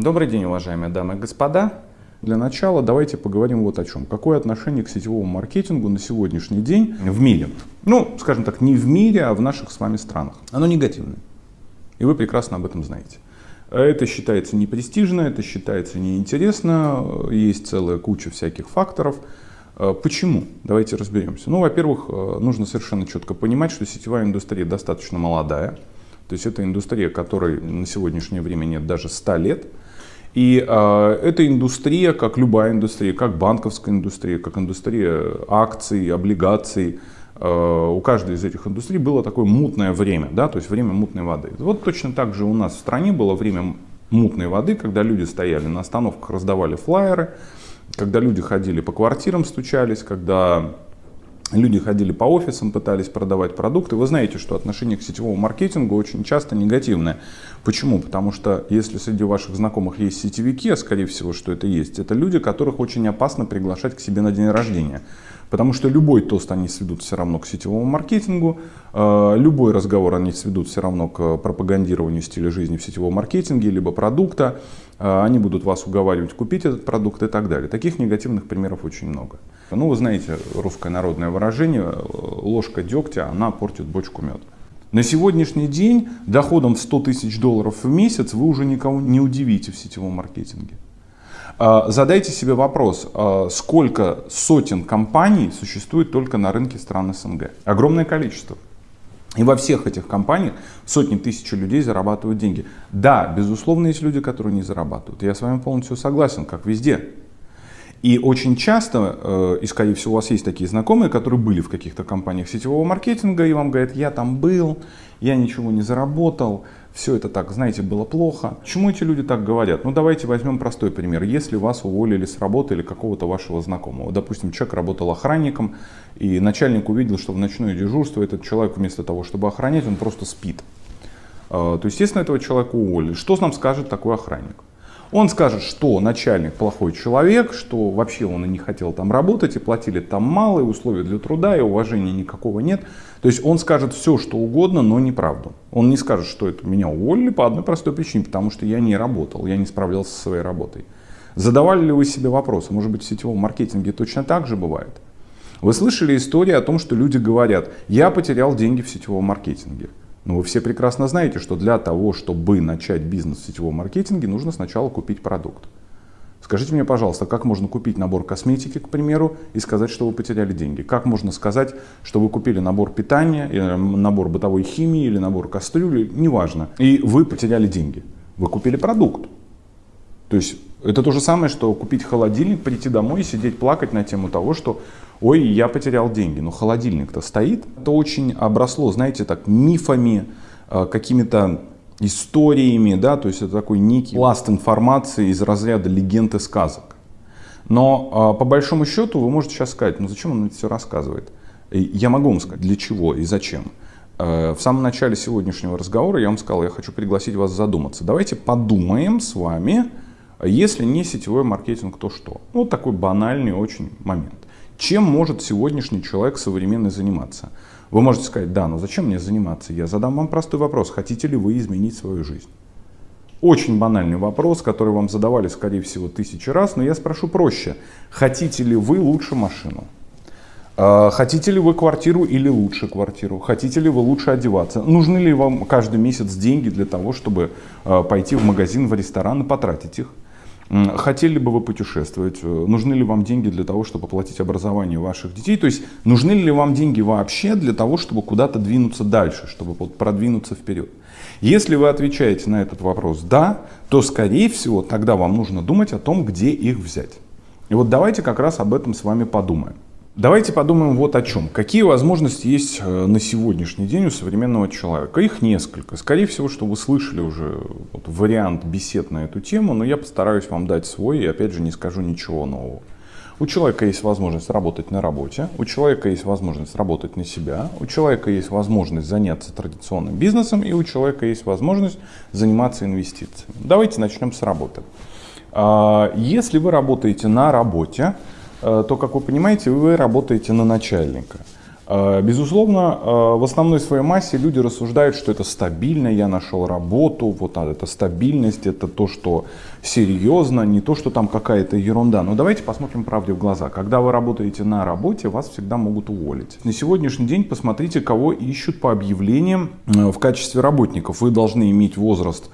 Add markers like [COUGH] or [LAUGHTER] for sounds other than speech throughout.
Добрый день, уважаемые дамы и господа. Для начала давайте поговорим вот о чем. Какое отношение к сетевому маркетингу на сегодняшний день в мире? Ну, скажем так, не в мире, а в наших с вами странах. Оно негативное. И вы прекрасно об этом знаете. Это считается непрестижно, это считается неинтересно, есть целая куча всяких факторов. Почему? Давайте разберемся. Ну, во-первых, нужно совершенно четко понимать, что сетевая индустрия достаточно молодая. То есть это индустрия, которой на сегодняшнее время нет даже 100 лет. И э, эта индустрия, как любая индустрия, как банковская индустрия, как индустрия акций, облигаций, э, у каждой из этих индустрий было такое мутное время, да, то есть время мутной воды. Вот точно так же у нас в стране было время мутной воды, когда люди стояли на остановках, раздавали флайеры, когда люди ходили по квартирам, стучались, когда Люди ходили по офисам, пытались продавать продукты. Вы знаете, что отношение к сетевому маркетингу очень часто негативное. Почему? Потому что если среди ваших знакомых есть сетевики, а скорее всего, что это есть, это люди, которых очень опасно приглашать к себе на день рождения. Потому что любой тост они сведут все равно к сетевому маркетингу, э, любой разговор они сведут все равно к пропагандированию стиля жизни в сетевом маркетинге, либо продукта. Э, они будут вас уговаривать купить этот продукт и так далее. Таких негативных примеров очень много. Ну, вы знаете русское народное выражение, э, ложка дегтя, она портит бочку меда. На сегодняшний день доходом в 100 тысяч долларов в месяц вы уже никого не удивите в сетевом маркетинге. А, задайте себе вопрос, а, сколько сотен компаний существует только на рынке стран СНГ? Огромное количество. И во всех этих компаниях сотни тысяч людей зарабатывают деньги. Да, безусловно, есть люди, которые не зарабатывают. Я с вами полностью согласен, как везде. И очень часто, э, скорее всего у вас есть такие знакомые, которые были в каких-то компаниях сетевого маркетинга, и вам говорят, я там был, я ничего не заработал, все это так, знаете, было плохо. Почему эти люди так говорят? Ну давайте возьмем простой пример. Если вас уволили с работы или какого-то вашего знакомого, допустим, человек работал охранником, и начальник увидел, что в ночное дежурство этот человек вместо того, чтобы охранять, он просто спит. Э, то, естественно, этого человека уволили. Что нам скажет такой охранник? Он скажет, что начальник плохой человек, что вообще он и не хотел там работать, и платили там мало, и условий для труда, и уважения никакого нет. То есть он скажет все, что угодно, но неправду. Он не скажет, что это меня уволили по одной простой причине, потому что я не работал, я не справлялся со своей работой. Задавали ли вы себе вопросы? Может быть в сетевом маркетинге точно так же бывает? Вы слышали истории о том, что люди говорят, я потерял деньги в сетевом маркетинге. Но вы все прекрасно знаете, что для того, чтобы начать бизнес в сетевом маркетинге, нужно сначала купить продукт. Скажите мне, пожалуйста, как можно купить набор косметики, к примеру, и сказать, что вы потеряли деньги? Как можно сказать, что вы купили набор питания, или набор бытовой химии, или набор кастрюли, неважно, и вы потеряли деньги? Вы купили продукт. То есть это то же самое, что купить холодильник, прийти домой и сидеть плакать на тему того, что ой, я потерял деньги, но холодильник-то стоит. Это очень обросло, знаете, так мифами, э, какими-то историями, да, то есть это такой некий пласт информации из разряда легенд и сказок. Но э, по большому счету вы можете сейчас сказать, ну зачем он это все рассказывает? Я могу вам сказать, для чего и зачем. Э, в самом начале сегодняшнего разговора я вам сказал, я хочу пригласить вас задуматься. Давайте подумаем с вами, если не сетевой маркетинг, то что? Ну, вот такой банальный очень момент. Чем может сегодняшний человек современный заниматься? Вы можете сказать, да, но зачем мне заниматься? Я задам вам простой вопрос, хотите ли вы изменить свою жизнь? Очень банальный вопрос, который вам задавали, скорее всего, тысячи раз, но я спрошу проще. Хотите ли вы лучше машину? А, хотите ли вы квартиру или лучше квартиру? Хотите ли вы лучше одеваться? Нужны ли вам каждый месяц деньги для того, чтобы а, пойти в магазин, в ресторан и потратить их? Хотели бы вы путешествовать? Э, нужны ли вам деньги для того, чтобы оплатить образование ваших детей? То есть нужны ли вам деньги вообще для того, чтобы куда-то двинуться дальше, чтобы продвинуться вперед? Если вы отвечаете на этот вопрос «да», то скорее всего тогда вам нужно думать о том, где их взять. И вот давайте как раз об этом с вами подумаем. Давайте подумаем вот о чем. Какие возможности есть э, на сегодняшний день у современного человека? Их несколько. Скорее всего, что вы слышали уже вот вариант бесед на эту тему, но я постараюсь вам дать свой и опять же не скажу ничего нового. У человека есть возможность работать на работе, у человека есть возможность работать на себя, у человека есть возможность заняться традиционным бизнесом и у человека есть возможность заниматься инвестициями. Давайте начнем с работы. А, если вы работаете на работе, то, как вы понимаете, вы работаете на начальника. Э, безусловно, э, в основной своей массе люди рассуждают, что это стабильно, я нашел работу, вот это стабильность, это то, что серьезно, не то, что там какая-то ерунда. Но давайте посмотрим правде в глаза. Когда вы работаете на работе, вас всегда могут уволить. На сегодняшний день посмотрите, кого ищут по объявлениям э, в качестве работников. Вы должны иметь возраст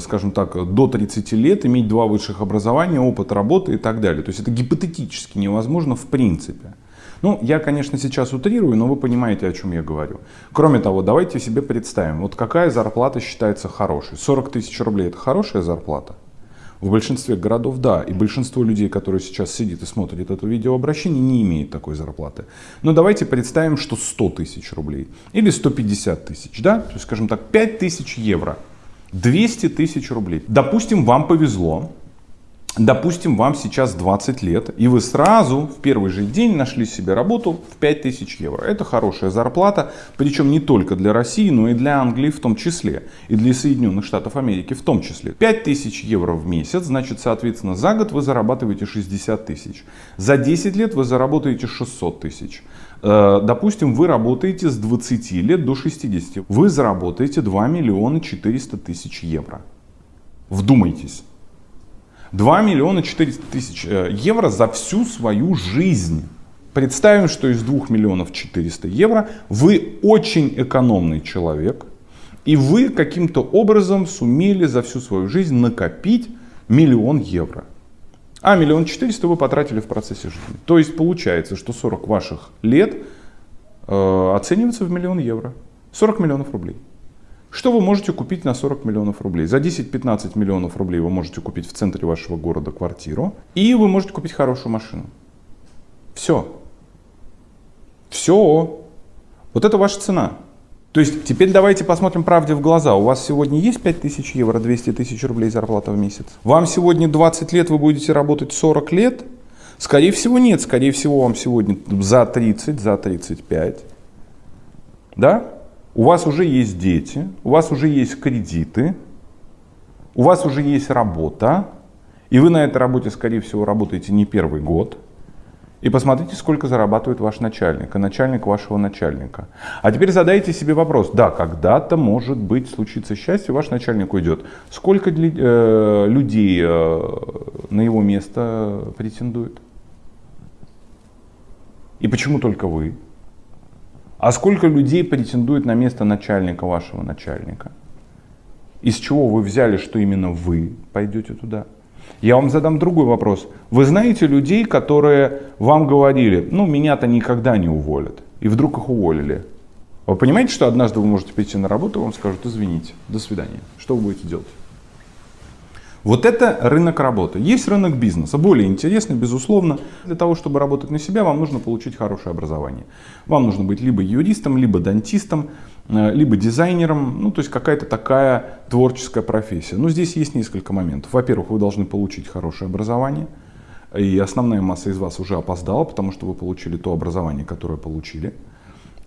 скажем так, до 30 лет, иметь два высших образования, опыт работы и так далее. То есть это гипотетически невозможно в принципе. Ну, я, конечно, сейчас утрирую, но вы понимаете, о чем я говорю. Кроме того, давайте себе представим, вот какая зарплата считается хорошей. 40 тысяч рублей – это хорошая зарплата? В большинстве городов да, и большинство людей, которые сейчас сидит и смотрит это видеообращение, не имеет такой зарплаты. Но давайте представим, что 100 тысяч рублей или 150 тысяч, да, то есть, скажем так, 5 тысяч евро, 200 тысяч рублей. Допустим, вам повезло, Допустим, вам сейчас 20 лет, и вы сразу в первый же день нашли себе работу в 5000 евро. Это хорошая зарплата, причем не только для России, но и для Англии в том числе, и для Соединенных Штатов Америки в том числе. 5000 евро в месяц, значит, соответственно, за год вы зарабатываете 60 тысяч. За 10 лет вы заработаете 600 тысяч. Э, допустим, вы работаете с 20 лет до 60. Вы заработаете 2 миллиона 400 тысяч евро. Вдумайтесь. 2 миллиона 400 тысяч э, евро за всю свою жизнь. Представим, что из 2 миллионов 400 евро вы очень экономный человек, и вы каким-то образом сумели за всю свою жизнь накопить миллион евро. А миллион четыреста вы потратили в процессе жизни. То есть получается, что 40 ваших лет э, оценивается в миллион евро. 40 миллионов рублей. Что вы можете купить на 40 миллионов рублей? За 10-15 миллионов рублей вы можете купить в центре вашего города квартиру. И вы можете купить хорошую машину. Все. Все. Вот это ваша цена. То есть теперь давайте посмотрим правде в глаза. У вас сегодня есть 5000 евро, 200 тысяч рублей зарплата в месяц? Вам сегодня 20 лет, вы будете работать 40 лет? Скорее всего нет. Скорее всего вам сегодня за 30, за 35. Да? У вас уже есть дети, у вас уже есть кредиты, у вас уже есть работа, и вы на этой работе, скорее всего, работаете не первый год. И посмотрите, сколько зарабатывает ваш начальник, и начальник вашего начальника. А теперь задайте себе вопрос. Да, когда-то, может быть, случится счастье, ваш начальник уйдет. Сколько э, людей э, на его место претендует? И почему только вы? А сколько людей претендует на место начальника вашего начальника? Из чего вы взяли, что именно вы пойдете туда? Я вам задам другой вопрос. Вы знаете людей, которые вам говорили, ну меня-то никогда не уволят, и вдруг их уволили. Вы понимаете, что однажды вы можете прийти на работу, вам скажут, извините, до свидания. Что вы будете делать? Вот это рынок работы. Есть рынок бизнеса, более интересный, безусловно. Для того, чтобы работать на себя, вам нужно получить хорошее образование. Вам нужно быть либо юристом, либо дантистом, э, либо дизайнером, ну то есть какая-то такая творческая профессия. Но здесь есть несколько моментов. Во-первых, вы должны получить хорошее образование. И основная масса из вас уже опоздала, потому что вы получили то образование, которое получили.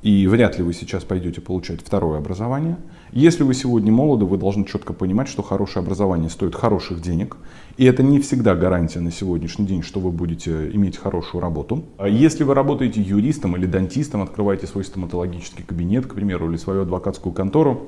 И вряд ли вы сейчас пойдете получать второе образование. Если вы сегодня молоды, вы должны четко понимать, что хорошее образование стоит хороших денег. И это не всегда гарантия на сегодняшний день, что вы будете иметь хорошую работу. А если вы работаете юристом или дантистом, открываете свой стоматологический кабинет, к примеру, или свою адвокатскую контору,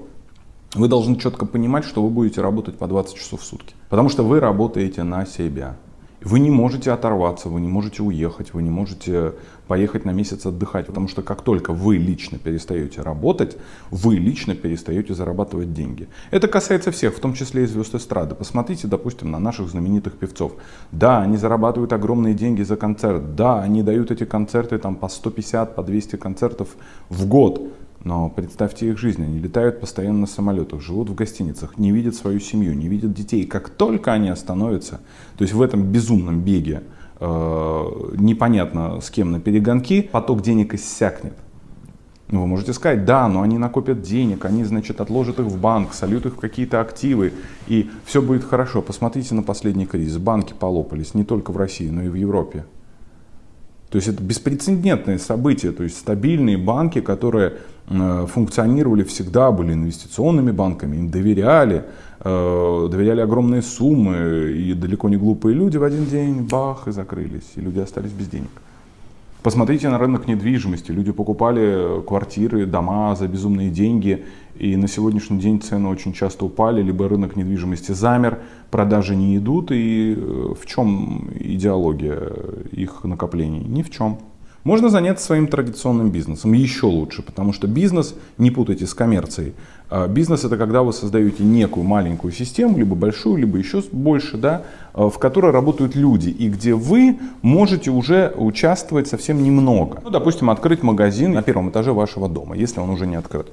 вы должны четко понимать, что вы будете работать по 20 часов в сутки. Потому что вы работаете на себя. Вы не можете оторваться, вы не можете уехать, вы не можете поехать на месяц отдыхать, потому что как только вы лично перестаете работать, вы лично перестаете зарабатывать деньги. Это касается всех, в том числе и звезд эстрады. Посмотрите, допустим, на наших знаменитых певцов. Да, они зарабатывают огромные деньги за концерт, да, они дают эти концерты там по 150, по 200 концертов в год, но представьте их жизнь, они летают постоянно на самолетах, живут в гостиницах, не видят свою семью, не видят детей. Как только они остановятся, то есть в этом безумном беге, э, непонятно с кем на перегонки, поток денег иссякнет. Ну, вы можете сказать, да, но они накопят денег, они, значит, отложат их в банк, сольют их в какие-то активы, и все будет хорошо. Посмотрите на последний кризис. Банки полопались не только в России, но и в Европе. То есть это беспрецедентное событие, то есть стабильные банки, которые э, функционировали всегда, были инвестиционными банками, им доверяли, э, доверяли огромные суммы, и далеко не глупые люди в один день бах и закрылись, и люди остались без денег. Посмотрите на рынок недвижимости. Люди покупали квартиры, дома за безумные деньги. И на сегодняшний день цены очень часто упали, либо рынок недвижимости замер, продажи не идут. И э, в чем идеология их накоплений? Ни в чем. Можно заняться своим традиционным бизнесом, еще лучше, потому что бизнес, не путайте с коммерцией, а бизнес это когда вы создаете некую маленькую систему, либо большую, либо еще больше, да, а, в которой работают люди, и где вы можете уже участвовать совсем немного. Ну, допустим, открыть магазин на первом этаже вашего дома, если он уже не открыт.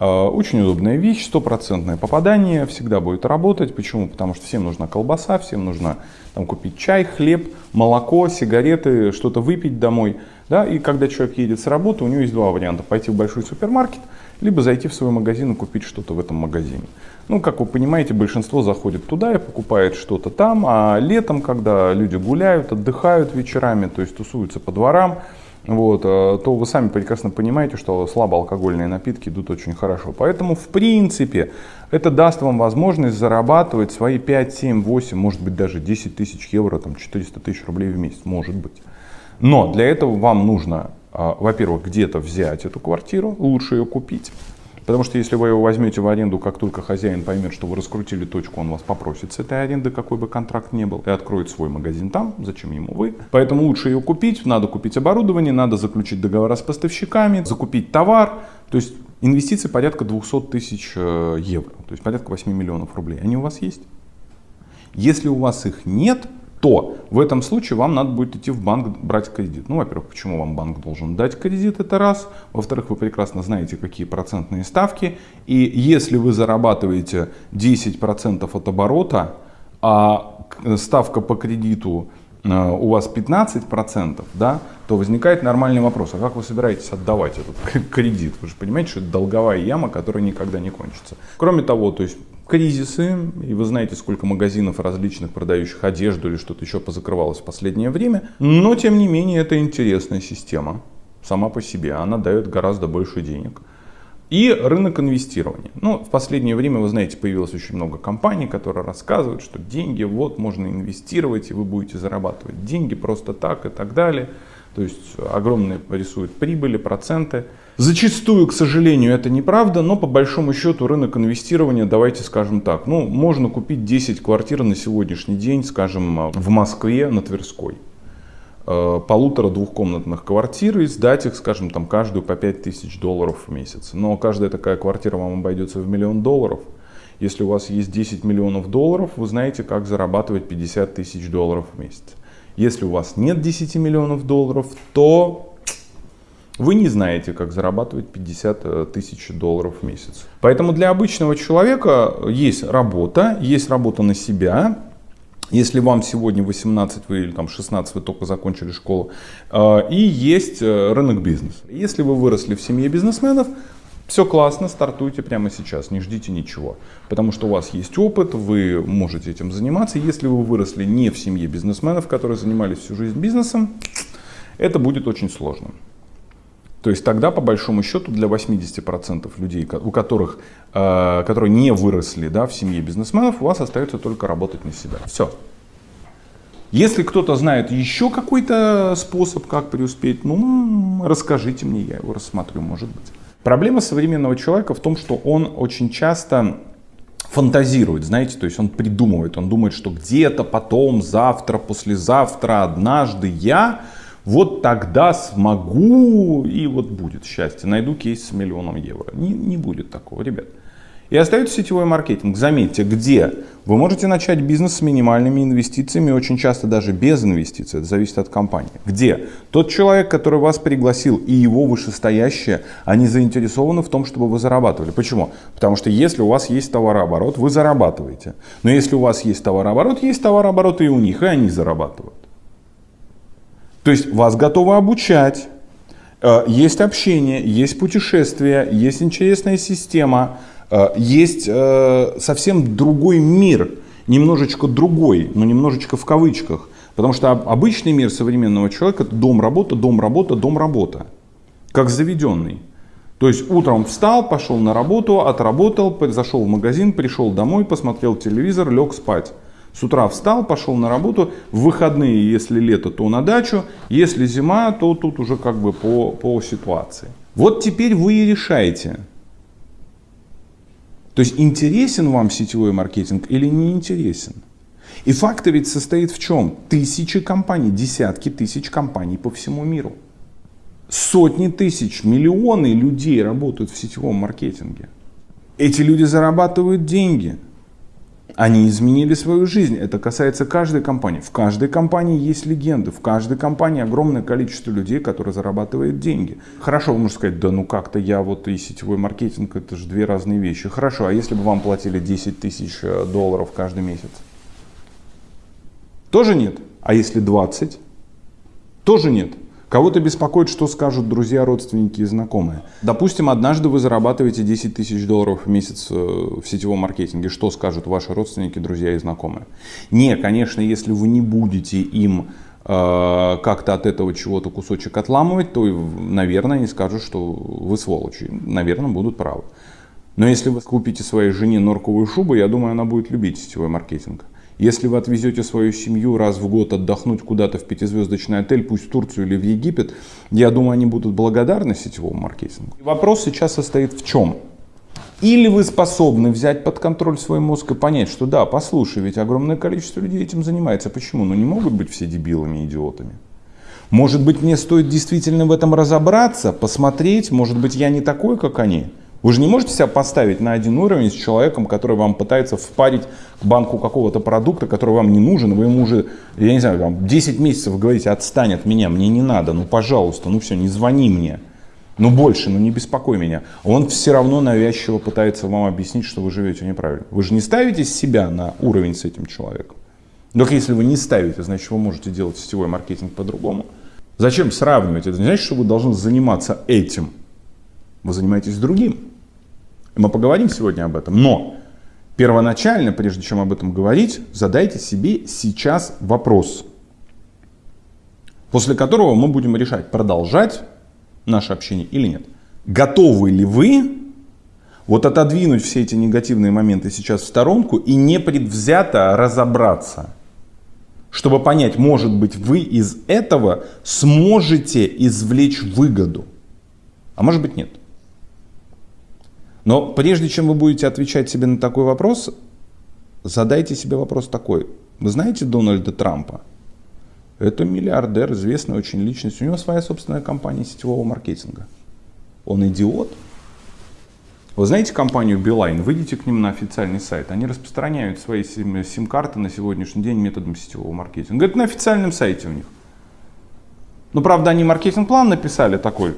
А, очень удобная вещь, стопроцентное попадание, всегда будет работать. Почему? Потому что всем нужна колбаса, всем нужно там, купить чай, хлеб, молоко, сигареты, что-то выпить домой. Да? И когда человек едет с работы, у него есть два варианта. Пойти в большой супермаркет, либо зайти в свой магазин и купить что-то в этом магазине. Ну, как вы понимаете, большинство заходит туда и покупает что-то там, а летом, когда люди гуляют, отдыхают вечерами, то есть тусуются по дворам, вот, э, то вы сами прекрасно понимаете, что слабоалкогольные напитки идут очень хорошо. Поэтому, в принципе, это даст вам возможность зарабатывать свои 5, 7, 8, может быть даже 10 тысяч евро, там 400 тысяч рублей в месяц, может быть. Но для этого вам нужно, э, во-первых, где-то взять эту квартиру, лучше ее купить. Потому что если вы его возьмете в аренду, как только хозяин поймет, что вы раскрутили точку, он вас попросит с этой аренды, какой бы контракт ни был, и откроет свой магазин там, зачем ему вы. Поэтому лучше ее купить, надо купить оборудование, надо заключить договора с поставщиками, закупить товар. То есть инвестиции порядка 200 тысяч э, евро, то есть порядка 8 миллионов рублей. Они у вас есть? Если у вас их нет, то в этом случае вам надо будет идти в банк брать кредит. Ну, во-первых, почему вам банк должен дать кредит, это раз. Во-вторых, вы прекрасно знаете, какие процентные ставки. И если вы зарабатываете 10% от оборота, а ставка по кредиту э, у вас 15%, да, то возникает нормальный вопрос, а как вы собираетесь отдавать этот [LAUGHS] кредит? Вы же понимаете, что это долговая яма, которая никогда не кончится. Кроме того, то есть кризисы, и вы знаете, сколько магазинов различных, продающих одежду или что-то еще позакрывалось в последнее время, но тем не менее это интересная система сама по себе, она дает гораздо больше денег. И рынок инвестирования. Ну, в последнее время, вы знаете, появилось очень много компаний, которые рассказывают, что деньги, вот, можно инвестировать, и вы будете зарабатывать деньги просто так и так далее. То есть огромные рисуют прибыли, проценты. Зачастую, к сожалению, это неправда, но по большому счету рынок инвестирования, давайте скажем так, ну, можно купить 10 квартир на сегодняшний день, скажем, в Москве на Тверской. Э, полутора-двухкомнатных квартир и сдать их, скажем, там каждую по 5 тысяч долларов в месяц. Но каждая такая квартира вам обойдется в миллион долларов. Если у вас есть 10 миллионов долларов, вы знаете, как зарабатывать 50 тысяч долларов в месяц. Если у вас нет 10 миллионов долларов, то вы не знаете, как зарабатывать 50 э, тысяч долларов в месяц. Поэтому для обычного человека есть работа, есть работа на себя. Если вам сегодня 18 вы, или там 16 вы только закончили школу, э, и есть э, рынок бизнеса. Если вы выросли в семье бизнесменов, все классно, стартуйте прямо сейчас, не ждите ничего. Потому что у вас есть опыт, вы можете этим заниматься. Если вы выросли не в семье бизнесменов, которые занимались всю жизнь бизнесом, это будет очень сложно. То есть тогда, по большому счету, для 80% людей, у которых, э, которые не выросли да, в семье бизнесменов, у вас остается только работать на себя. Все. Если кто-то знает еще какой-то способ, как преуспеть, ну, расскажите мне, я его рассмотрю, может быть. Проблема современного человека в том, что он очень часто фантазирует, знаете, то есть он придумывает, он думает, что где-то потом, завтра, послезавтра, однажды я вот тогда смогу и вот будет счастье, найду кейс с миллионом евро. Не, не будет такого, ребят. И остается сетевой маркетинг. Заметьте, где вы можете начать бизнес с минимальными инвестициями, очень часто даже без инвестиций, это зависит от компании. Где тот человек, который вас пригласил и его вышестоящие, они заинтересованы в том, чтобы вы зарабатывали. Почему? Потому что если у вас есть товарооборот, вы зарабатываете. Но если у вас есть товарооборот, есть товарооборот и у них, и они зарабатывают. То есть вас готовы обучать, э, есть общение, есть путешествия, есть интересная система, Э, есть э, совсем другой мир, немножечко другой, но немножечко в кавычках. Потому что обычный мир современного человека это дом, работа, дом, работа, дом, работа. Как заведенный. То есть утром встал, пошел на работу, отработал, зашел в магазин, пришел домой, посмотрел телевизор, лег спать. С утра встал, пошел на работу, в выходные, если лето, то на дачу, если зима, то тут уже как бы по, по ситуации. Вот теперь вы и решаете. То есть интересен вам сетевой маркетинг или не интересен? И факт ведь состоит в чем? Тысячи компаний, десятки тысяч компаний по всему миру. Сотни тысяч, миллионы людей работают в сетевом маркетинге. Эти люди зарабатывают деньги. Они изменили свою жизнь. Это касается каждой компании. В каждой компании есть легенды. В каждой компании огромное количество людей, которые зарабатывают деньги. Хорошо, вы можете сказать, да ну как-то я вот и сетевой маркетинг, это же две разные вещи. Хорошо, а если бы вам платили 10 тысяч э, долларов каждый месяц? Тоже нет. А если 20? Тоже нет. Кого-то беспокоит, что скажут друзья, родственники и знакомые. Допустим, однажды вы зарабатываете 10 тысяч долларов в месяц э, в сетевом маркетинге. Что скажут ваши родственники, друзья и знакомые? Не, конечно, если вы не будете им э, как-то от этого чего-то кусочек отламывать, то, наверное, они скажут, что вы сволочи. Наверное, будут правы. Но если вы купите своей жене норковую шубу, я думаю, она будет любить сетевой маркетинг. Если вы отвезете свою семью раз в год отдохнуть куда-то в пятизвездочный отель, пусть в Турцию или в Египет, я думаю, они будут благодарны сетевому маркетингу. Вопрос сейчас состоит в чем? Или вы способны взять под контроль свой мозг и понять, что да, послушай, ведь огромное количество людей этим занимается. Почему? Ну не могут быть все дебилами, идиотами. Может быть, мне стоит действительно в этом разобраться, посмотреть, может быть, я не такой, как они. Вы же не можете себя поставить на один уровень с человеком, который вам пытается впарить банку какого-то продукта, который вам не нужен, вы ему уже, я не знаю, там, 10 месяцев говорите, отстань от меня, мне не надо, ну пожалуйста, ну все, не звони мне. Ну больше, ну не беспокой меня. Он все равно навязчиво пытается вам объяснить, что вы живете неправильно. Вы же не ставите себя на уровень с этим человеком. Только если вы не ставите, значит вы можете делать сетевой маркетинг по-другому. Зачем сравнивать? Это не значит, что вы должны заниматься этим. Вы занимаетесь другим. Мы поговорим сегодня об этом. Но первоначально, прежде чем об этом говорить, задайте себе сейчас вопрос, после которого мы будем решать, продолжать наше общение или нет. Готовы ли вы вот отодвинуть все эти негативные моменты сейчас в сторонку и непредвзято разобраться, чтобы понять, может быть, вы из этого сможете извлечь выгоду, а может быть нет. Но прежде чем вы будете отвечать себе на такой вопрос, задайте себе вопрос такой. Вы знаете Дональда Трампа? Это миллиардер, известная очень личность. У него своя собственная компания сетевого маркетинга. Он идиот? Вы знаете компанию Beeline? Выйдите к ним на официальный сайт. Они распространяют свои сим-карты на сегодняшний день методом сетевого маркетинга. Это на официальном сайте у них. Но правда они маркетинг-план написали такой,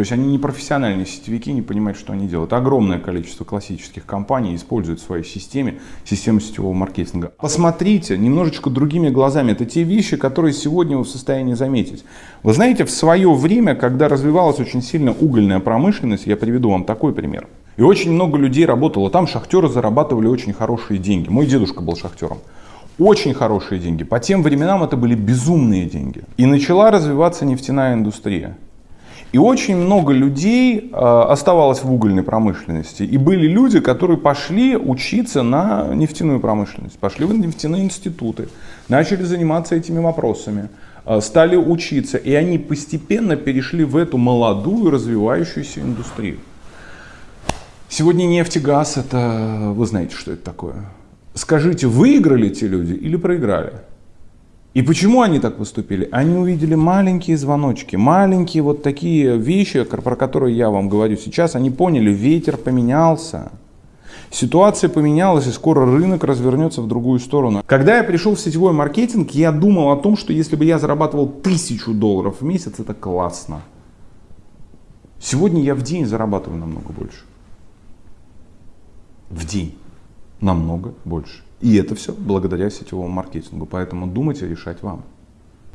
то есть они не профессиональные сетевики, не понимают, что они делают. Огромное количество классических компаний используют в своей системе систему сетевого маркетинга. Посмотрите немножечко другими глазами. Это те вещи, которые сегодня вы в состоянии заметить. Вы знаете, в свое время, когда развивалась очень сильно угольная промышленность, я приведу вам такой пример. И очень много людей работало там, шахтеры зарабатывали очень хорошие деньги. Мой дедушка был шахтером очень хорошие деньги. По тем временам это были безумные деньги. И начала развиваться нефтяная индустрия. И очень много людей э, оставалось в угольной промышленности. И были люди, которые пошли учиться на нефтяную промышленность, пошли в нефтяные институты, начали заниматься этими вопросами, э, стали учиться. И они постепенно перешли в эту молодую развивающуюся индустрию. Сегодня нефть и газ, это вы знаете, что это такое. Скажите, выиграли те люди или проиграли? И почему они так поступили? Они увидели маленькие звоночки, маленькие вот такие вещи, про которые я вам говорю сейчас. Они поняли, ветер поменялся. Ситуация поменялась, и скоро рынок развернется в другую сторону. Когда я пришел в сетевой маркетинг, я думал о том, что если бы я зарабатывал тысячу долларов в месяц, это классно. Сегодня я в день зарабатываю намного больше. В день. Намного больше. И это все благодаря сетевому маркетингу. Поэтому думайте, решать вам.